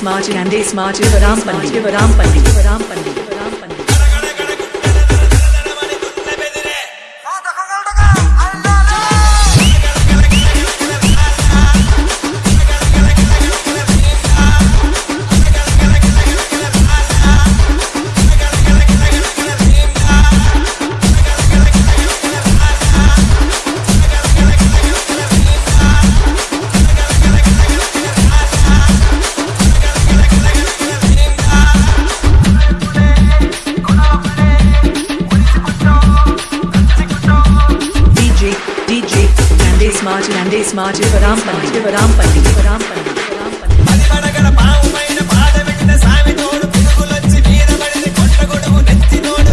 S March and S मार्च युवराम पंडित युवराम पंडित युवराम पंडित। Candice Martin Candice Martin Varampandi Varampandi Varampandi Varampandi పదివడగల పావుపైన పాదబెట్టిన సామితోడు పురుగులొచ్చి మీదపడింది కొండ గొడుగు నెత్తినోడు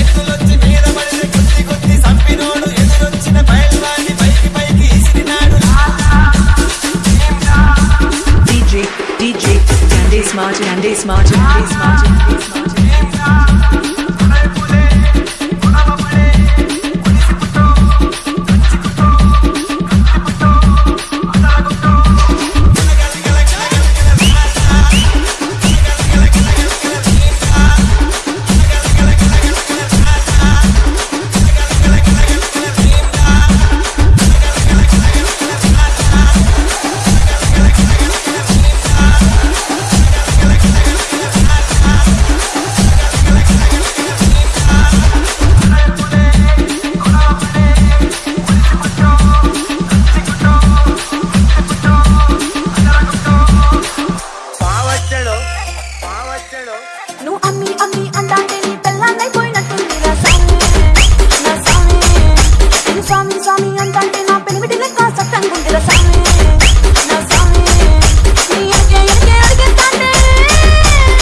ఎత్తులొచ్చి మీదపడింది కొద్ది